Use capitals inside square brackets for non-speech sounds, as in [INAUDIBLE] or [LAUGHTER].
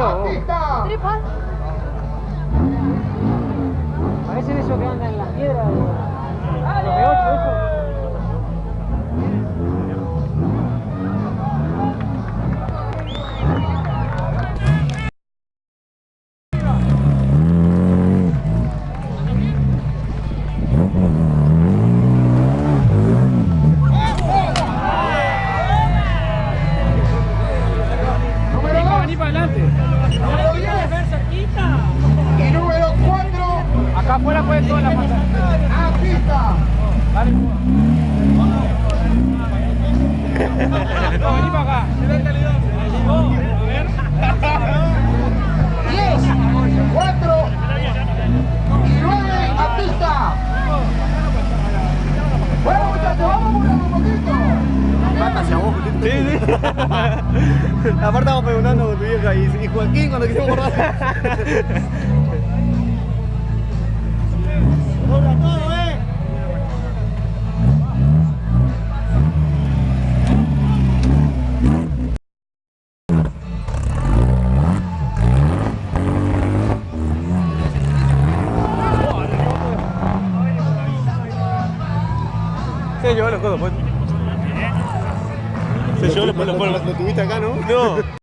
vos. Tripas. Parecen esos que andan en las piedras. Adelante. Y número 4, Acá afuera puede toda la pasar. a pista. Dale. Hacia vos, Sí, sí. [LAUGHS] Aparte estamos preguntando con tu vieja y, y Joaquín cuando quisimos borrar. Dobla todo, eh. Se llevó los codos, pues. Se llevó los codos. Lo tuviste acá, ¿no? No. [LAUGHS]